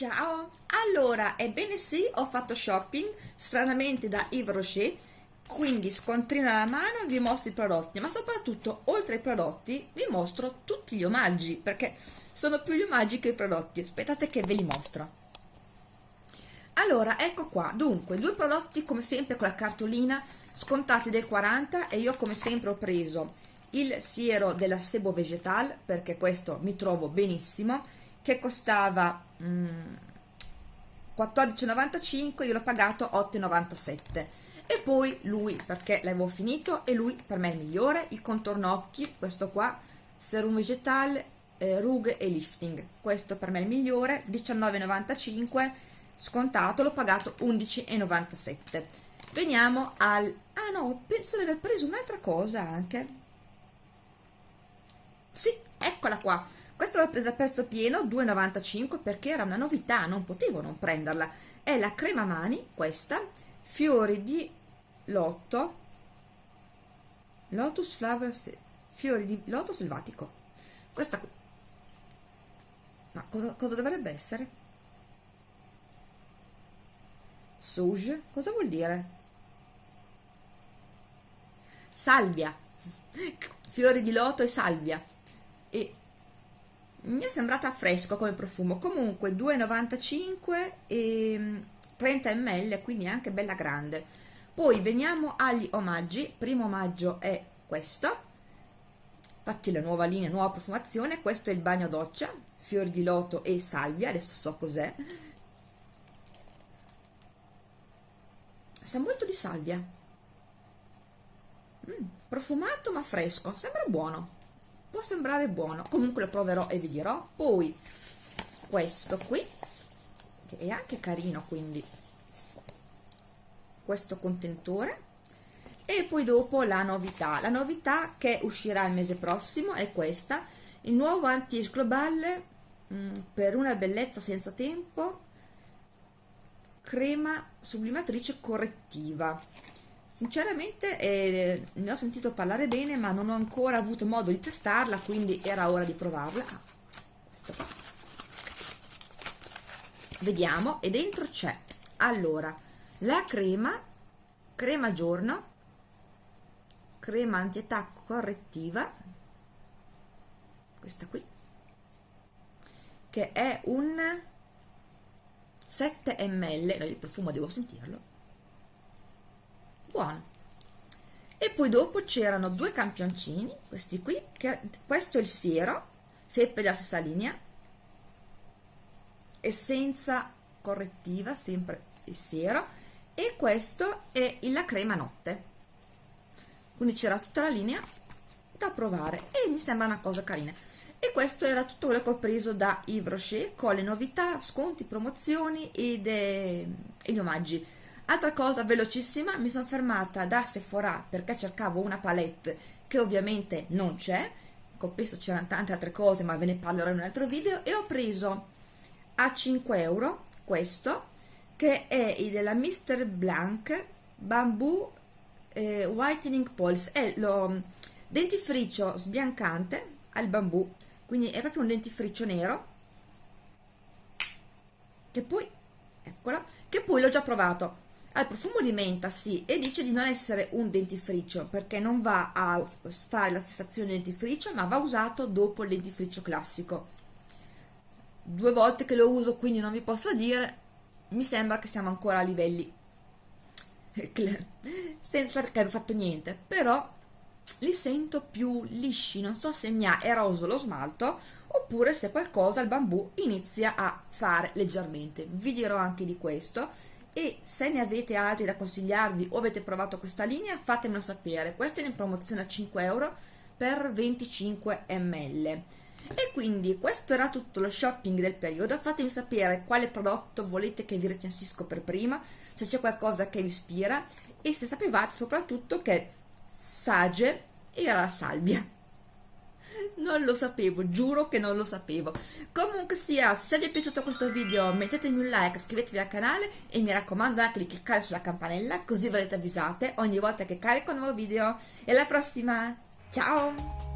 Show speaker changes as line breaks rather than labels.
Ciao! Allora, ebbene sì, ho fatto shopping, stranamente da Yves Rocher, quindi scontrino alla mano vi mostro i prodotti, ma soprattutto, oltre ai prodotti, vi mostro tutti gli omaggi, perché sono più gli omaggi che i prodotti. Aspettate che ve li mostro. Allora, ecco qua, dunque, due prodotti come sempre con la cartolina, scontati del 40 e io come sempre ho preso il siero della Sebo Vegetal, perché questo mi trovo benissimo, che costava 14,95 io l'ho pagato 8,97 e poi lui perché l'avevo finito e lui per me è il migliore il contorno occhi questo qua serum vegetal eh, rughe e lifting. Questo per me è il migliore 19,95 scontato l'ho pagato 11,97 veniamo al ah no penso di aver preso un'altra cosa anche. Sì eccola qua questa l'ho presa a prezzo pieno 2,95 perché era una novità non potevo non prenderla è la crema mani questa fiori di lotto lotus flower fiori di loto selvatico questa ma cosa, cosa dovrebbe essere? Souge? Cosa vuol dire? Salvia! Fiori di loto e salvia. E mi è sembrata fresco come profumo. Comunque 2,95 e 30 mm, ml quindi anche bella grande. Poi veniamo agli omaggi. Primo omaggio è questo. Infatti la nuova linea nuova profumazione. Questo è il bagno doccia fiori di loto e salvia. Adesso so cos'è. Sa molto di salvia. Mm, profumato ma fresco. Sembra buono può sembrare buono comunque lo proverò e vi dirò. Poi questo qui che è anche carino quindi. Questo contenitore e poi dopo la novità. La novità che uscirà il mese prossimo è questa. Il nuovo anti global mh, mm, per una bellezza senza tempo. Crema sublimatrice correttiva Sinceramente eh, ne ho sentito parlare bene ma non ho ancora avuto modo di testarla quindi era ora di provarla. Ah, Vediamo e dentro c'è allora la crema, crema giorno, crema anti-attacco correttiva, questa qui, che è un 7 ml, no, il profumo devo sentirlo, buono e poi dopo c'erano due campioncini questi qui che questo è il siero sempre della stessa linea essenza correttiva sempre il siero e questo è la crema notte. Quindi c'era tutta la linea da provare e mi sembra una cosa carina. E questo era tutto quello che ho preso da Yves Rocher con le novità, sconti, promozioni ed, eh, e gli omaggi Altra cosa velocissima, mi sono fermata da Sephora perché cercavo una palette che ovviamente non c'è, compenso c'erano tante altre cose ma ve ne parlerò in un altro video. E ho preso a 5 euro questo che è della Mr. Blanc Bamboo eh, Whitening Pulse, è lo dentifricio sbiancante al bambù, quindi è proprio un dentifricio nero. Che poi, eccola, che poi l'ho già provato ha il profumo di menta, sì, e dice di non essere un dentifricio perché non va a fare la stessa azione del dentifricio, ma va usato dopo il dentifricio classico. Due volte che lo uso, quindi non vi posso dire, mi sembra che siamo ancora a livelli senza aver fatto niente, però li sento più lisci, non so se mi ha eroso lo smalto oppure se qualcosa il bambù inizia a fare leggermente. Vi dirò anche di questo e se ne avete altri da consigliarvi o avete provato questa linea fatemelo sapere. Questa è in promozione a 5 euro per 25 ml e quindi questo era tutto lo shopping del periodo. Fatemi sapere quale prodotto volete che vi recensisco per prima se c'è qualcosa che vi ispira e se sapevate soprattutto che Sage era la salvia non lo sapevo, giuro che non lo sapevo. Comunque sia, se vi è piaciuto questo video mettetemi un like, iscrivetevi al canale e mi raccomando anche di cliccare sulla campanella così verrete avvisate ogni volta che carico un nuovo video. E alla prossima, ciao!